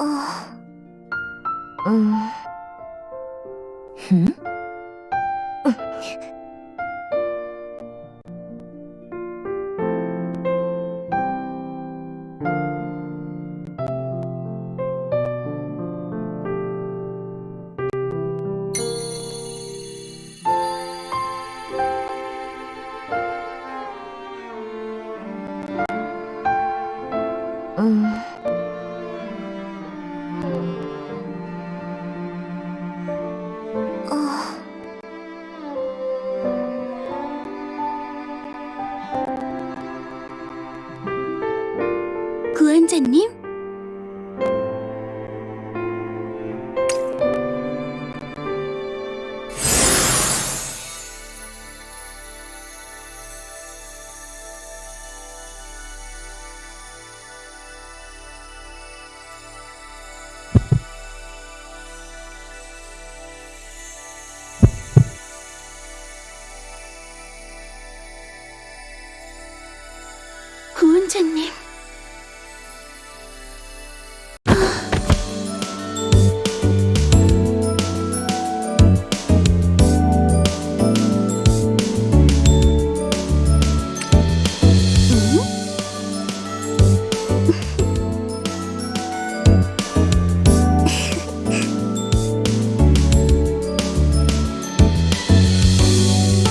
어... 음... 흠? 음... 어... 구한자님? 음?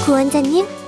구원자님?